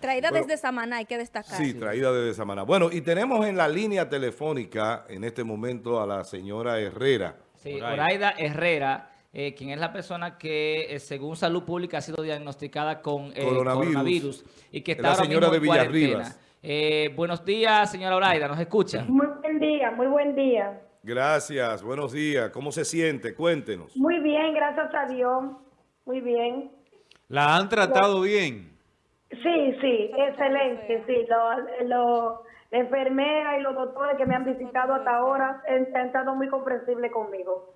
Traída Bueno, desde Samaná, hay que destacar. Sí, traída desde Samaná. Bueno, y tenemos en la línea telefónica en este momento a la señora Herrera. Sí, Oraida. Herrera, eh, quien es la persona que, eh, según Salud Pública, ha sido diagnosticada con eh, Coronavirus. coronavirus. y que Es está la ahora señora mismo de en Villarribas. Eh, buenos días, señora Oraida, ¿nos escucha? Muy buen día, muy buen día. Gracias, buenos días. ¿Cómo se siente? Cuéntenos. Muy bien, gracias a Dios. Muy bien. ¿La han tratado bien? Sí, sí, excelente. Sí, lo, lo- la enfermera y los doctores que me han visitado hasta ahora han, han estado muy comprensibles conmigo.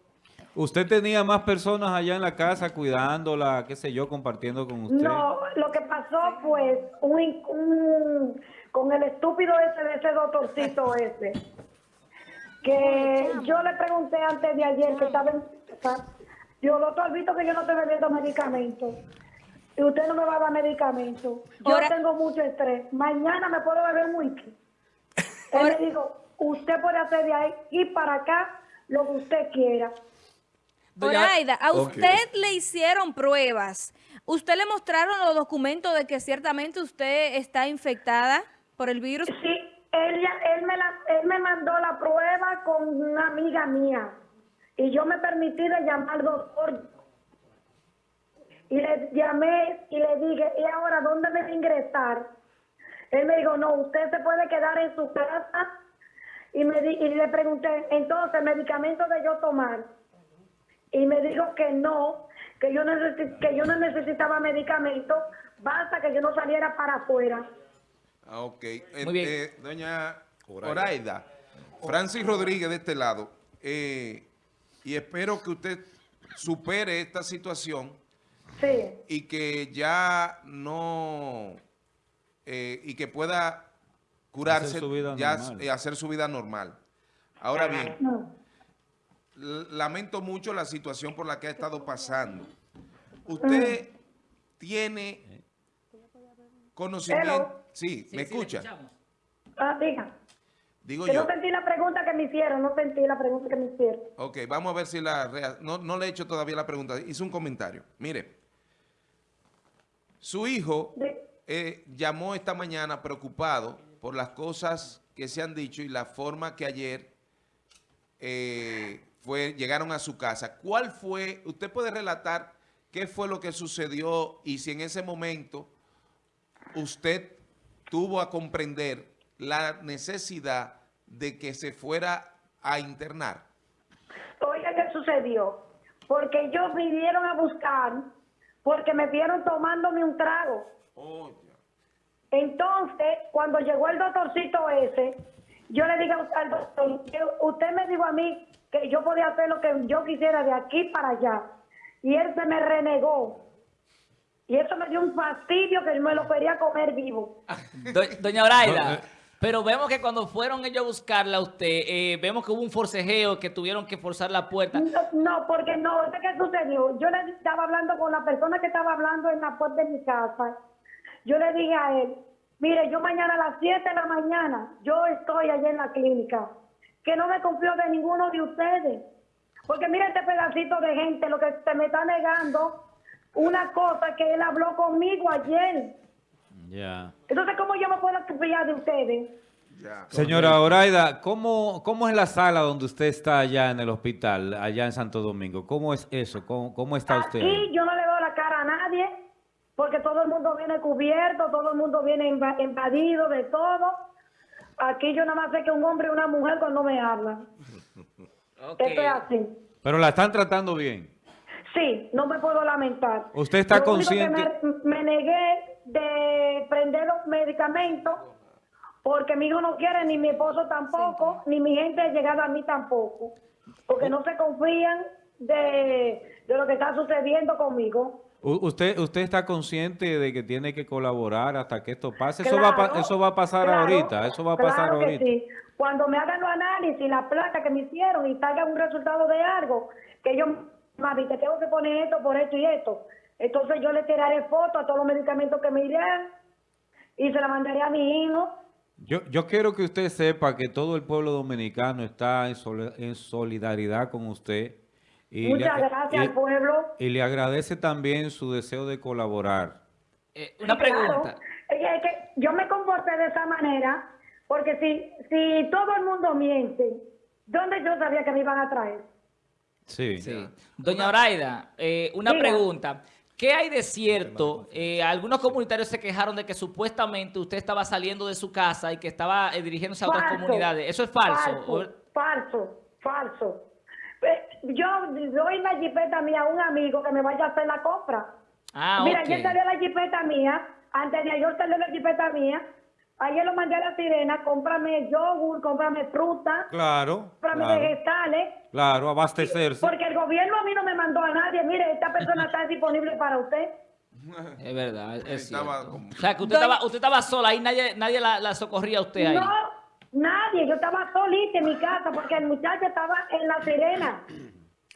¿Usted tenía más personas allá en la casa cuidándola, qué sé yo, compartiendo con usted? No, lo que pasó pues un, un- con el estúpido ese de ese doctorcito ese, que yo le pregunté antes de ayer que estaba en Dios, doctor, visto que yo no estoy bebiendo medicamentos y usted no me va a dar medicamentos. Yo Ahora- tengo mucho estrés. Mañana me puedo beber un whisky. Él Ahora- me dijo, usted puede hacer de ahí y para acá lo que usted quiera. Doña- Oraida, a usted le hicieron pruebas. ¿Usted le mostraron los documentos de que ciertamente usted está infectada por el virus? Sí, él, él, me la- él me mandó la prueba con una amiga mía y yo me permití de llamar al doctor y le llamé y le dije, ¿y ahora dónde me voy a ingresar? Él me dijo, no, usted se puede quedar en su casa y, me di- y le pregunté, entonces, ¿medicamento de yo tomar? Y me dijo que no, que yo, necesi- que yo no necesitaba medicamento, basta que yo no saliera para afuera. Ah, ok. Muy bien. eh, doña Oraida. Oraida, Francis Rodríguez de este lado, eh, y espero que usted supere esta situación Sí. y que ya no, eh, y que pueda curarse, Hacer su vida ya normal. eh, hacer su vida normal. Ahora bien, lamento mucho la situación por la que ha estado pasando. ¿Usted tiene conocimiento? Hello. Sí, ¿me escucha? Ah, diga. Digo Que yo. no sentí la pregunta que me hicieron, no sentí la pregunta que me hicieron. Ok, vamos a ver si la... No, no le he hecho todavía la pregunta. Hice un comentario. Mire, su hijo eh, llamó esta mañana preocupado por las cosas que se han dicho y la forma que ayer eh, fue, llegaron a su casa. ¿Cuál fue? Usted puede relatar qué fue lo que sucedió y si en ese momento usted tuvo a comprender la necesidad de que se fuera a internar. Oiga, ¿qué sucedió? Porque ellos vinieron a buscar, porque me vieron tomándome un trago. Oh. Entonces, cuando llegó el doctorcito ese, yo le dije al doctor, que usted me dijo a mí que yo podía hacer lo que yo quisiera de aquí para allá. Y él se me renegó. Y eso me dio un fastidio que me lo quería comer vivo. Do- Doña Oraida, No, eh. Pero vemos que cuando fueron ellos a buscarla usted, eh, vemos que hubo un forcejeo, que tuvieron que forzar la puerta. No, porque no, ¿sé qué sucedió? Yo le estaba hablando con la persona que estaba hablando en la puerta de mi casa. Yo le dije a él, mire, yo mañana a las 7 de la mañana, yo estoy allá en la clínica, que no me confío de ninguno de ustedes. Porque mire este pedacito de gente, lo que se me está negando, una cosa que él habló conmigo ayer. Entonces, ¿cómo yo me puedo confiar de ustedes? Ya. Señora Oraida, ¿cómo, ¿cómo es la sala donde usted está allá en el hospital, allá en Santo Domingo? ¿Cómo es eso? ¿Cómo, cómo está usted Aquí yo no le veo la cara a nadie, porque todo el mundo viene cubierto, todo el mundo viene inva- invadido de todo. Aquí yo nada más sé que un hombre y una mujer cuando me hablan. Ok. Esto es así. Pero la están tratando bien. Sí, no me puedo lamentar. ¿Usted está Lo consciente? Me, me negué de prender los medicamentos porque mi hijo no quiere, ni mi esposo tampoco, ni mi gente llegada a mí tampoco. Porque no se confían de, de lo que está sucediendo conmigo. ¿Usted, ¿Usted está consciente de que tiene que colaborar hasta que esto pase? Eso, va, eso va a pasar claro, ahorita, eso va a pasar claro que ahorita. sí. Cuando me hagan los análisis, la placa que me hicieron y salga un resultado de algo, que yo, mami, te tengo que poner esto por esto y esto. Entonces yo le tiraré foto a todos los medicamentos que me irán y se la mandaré a mi hijo. Yo, yo quiero que usted sepa que todo el pueblo dominicano está en, soli- en solidaridad con usted. Y Muchas le, gracias y- al pueblo. y le agradece también su deseo de colaborar. Eh, una claro. pregunta. es que yo me comporté de esa manera porque si, si todo el mundo miente, ¿dónde yo sabía que me iban a traer? Sí. Sí. Doña Oraida, eh, una Diga. pregunta. ¿Qué hay de cierto? Eh, algunos comunitarios se quejaron de que supuestamente usted estaba saliendo de su casa y que estaba eh, dirigiéndose a otras comunidades. ¿Eso es falso? Falso, falso, falso. Eh, Yo doy la jipeta mía a un amigo que me vaya a hacer la compra. Ah, Mira, ok. ayer salió la jipeta mía, antes de ayer salió la jipeta mía, ayer lo mandé a la sirena, cómprame yogur, cómprame fruta, Claro, cómprame claro, vegetales, claro, abastecerse el gobierno a mí no me mandó a nadie, mire, esta persona está disponible para usted. Es verdad, es cierto. como- O sea, que usted Doña- estaba, usted estaba sola, ahí nadie, nadie la, la socorría a usted ahí. No, nadie, yo estaba solita en mi casa porque el muchacho estaba en la sirena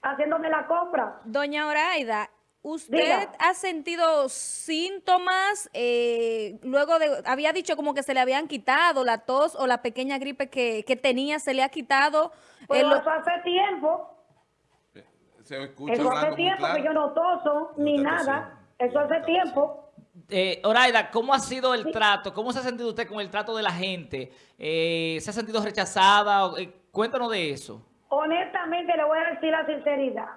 haciéndome la compra. Doña Oraida, ¿usted Diga. ha sentido síntomas? eh, luego de, había dicho como que se le habían quitado la tos o la pequeña gripe que, que tenía, se le ha quitado. Pero Eh, lo- hace tiempo, Se escucha eso hace tiempo que yo no toso ni está nada, eso hace tiempo. Eh, Oraida, ¿cómo ha sido el trato? ¿Cómo se ha sentido usted con el trato de la gente? Eh, ¿Se ha sentido rechazada? Eh, cuéntanos de eso. Honestamente le voy a decir la sinceridad.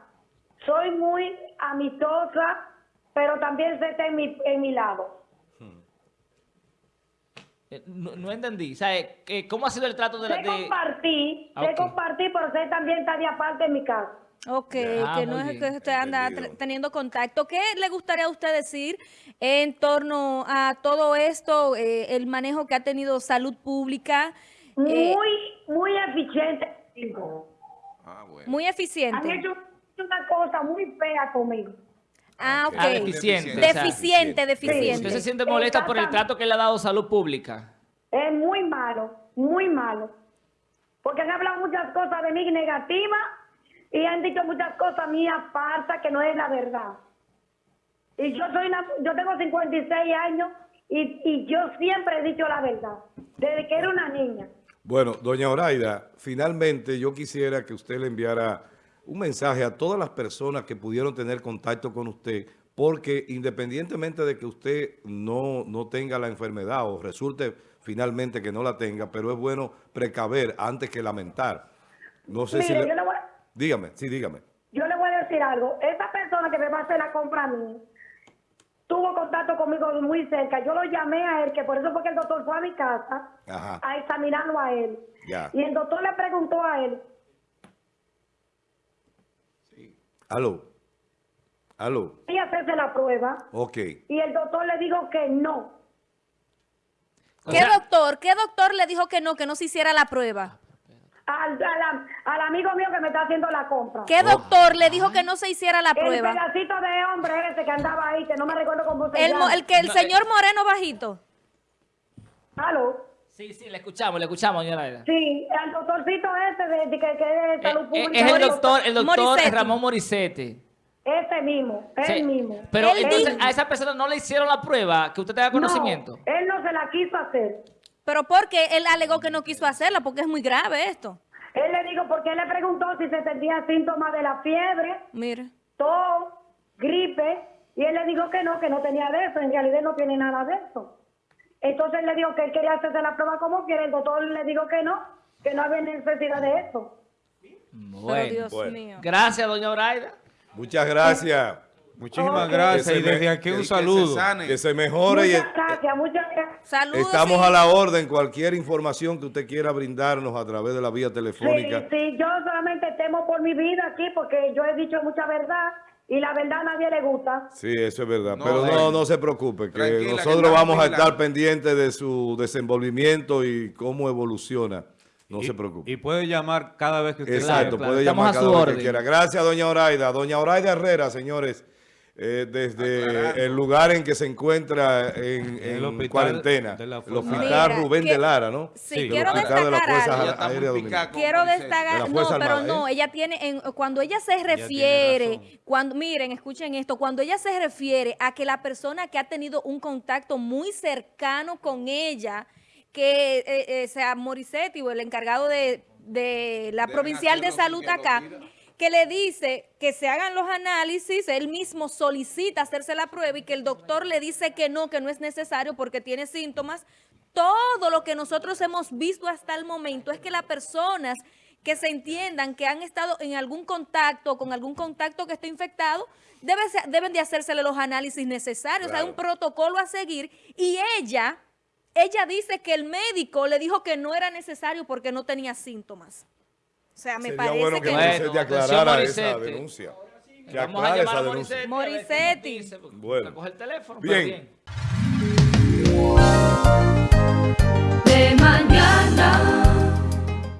Soy muy amistosa, pero también sé estar en mi, en mi lado. Eh, no, no entendí. O sea, eh, eh, ¿cómo ha sido el trato de la... De... compartir, Ah, compartir, pero sé también estar de aparte en mi casa. Ok, Ah, que no muy es bien. que usted anda Entendido. teniendo contacto. ¿Qué le gustaría a usted decir en torno a todo esto, eh, el manejo que ha tenido salud pública? eh, Muy, muy eficiente. Ah, bueno. muy Han eficiente. hecho una cosa muy fea conmigo. Ah, Ok. Ah, deficiente. o sea, Deficiente, deficiente. ¿Usted se siente molesta por el trato que le ha dado salud pública? Es muy malo, muy malo. Porque han hablado muchas cosas de mí negativas y han dicho muchas cosas mías falsas que no es la verdad. Y yo soy una, yo tengo 56 años y, y yo siempre he dicho la verdad, desde que era una niña. Bueno, doña Oraida, finalmente yo quisiera que usted le enviara un mensaje a todas las personas que pudieron tener contacto con usted, porque independientemente de que usted no, no tenga la enfermedad o resulte finalmente que no la tenga, pero es bueno precaver antes que lamentar. No sé si... Le- yo le, voy, Dígame, sí, dígame. yo le voy a decir algo. Esa persona que me va a hacer la compra a mí tuvo contacto conmigo muy cerca. Yo lo llamé a él, que por eso fue que el doctor fue a mi casa Ajá. a examinarlo a él. Ya. Y el doctor le preguntó a él, Aló. Aló. y hacerse la prueba Ok. y el doctor le dijo que no. O ¿Qué sea, doctor? ¿Qué doctor le dijo que no, que no se hiciera la prueba? Al, al- al amigo mío que me está haciendo la compra. ¿Qué doctor le dijo que no se hiciera la El prueba? pedacito de hombre ese que andaba ahí, que no me recuerdo cómo se El, mo- llama. el que el No, señor Moreno bajito. ¿Aló? Sí, sí, le escuchamos, le escuchamos, doña Oraida. Sí, el doctorcito ese de, de que, que es de salud Eh, eh, pública. es el doctor, el doctor Morissetti. Ramón Morisete. Ese mismo, él mismo. Pero Él entonces a esa persona no le hicieron la prueba, que usted tenga conocimiento. No, él no se la quiso hacer. Pero porque él alegó que no quiso hacerla, porque es muy grave esto. Él le dijo, porque él le preguntó si se sentía síntomas de la fiebre, Mire. tos, gripe, y él le dijo que no, que no tenía de eso, en realidad no tiene nada de eso. Entonces él le dijo que él quería hacerse la prueba como quiera, el doctor le dijo que no, que no había necesidad de eso. Pero Bueno. Dios bueno. mío. Gracias, doña Oraida. Muchas gracias. Muchísimas gracias y desde aquí Que- un que se saludo. Que se mejore y Muchas gracias, muchas gracias. Saludos. estamos a la orden. Cualquier información que usted quiera brindarnos a través de la vía Sí, telefónica. sí, yo solamente temo por mi vida aquí porque yo he dicho mucha verdad y la verdad a nadie le gusta. Sí, eso es verdad. No, Pero no, no se preocupe, que Tranquila, que nosotros vamos a estar pendientes de su desenvolvimiento y cómo evoluciona. No Y- se preocupe. Y puede llamar cada vez que usted Exacto, claro, puede estamos llamar a cada su vez que orden. quiera. Gracias, doña Oraida. Doña Oraida Herrera, señores, eh, desde Aclarando. el lugar en que se encuentra en, En el en hospital cuarentena, de la el hospital Mira, Rubén que- de Lara, ¿no? Sí, Sí, quiero de la destacar Fuerza Aérea con Quiero. De destacar, no, pero no, ¿eh? ella tiene, en, cuando ella se refiere, cuando, miren, escuchen esto, cuando ella se refiere a que la persona que ha tenido un contacto muy cercano con ella, que eh, eh, sea Morissetti o el encargado de, de la Deben provincial de salud acá. Que le dice que se hagan los análisis, él mismo solicita hacerse la prueba y que el doctor le dice que no, que no es necesario porque tiene síntomas. Todo lo que nosotros hemos visto hasta el momento es que las personas que se entiendan que han estado en algún contacto, con algún contacto que esté infectado, debe deben de hacérsele los análisis necesarios. Hay un protocolo a seguir y ella, ella dice que el médico le dijo que no era necesario porque no tenía síntomas. O sea, me Sería parece bueno que que... Atención, aclarara esa denuncia. Que Vamos a llamar esa a. Dice, porque Bueno. coge el teléfono. Bien. bien. de mañana.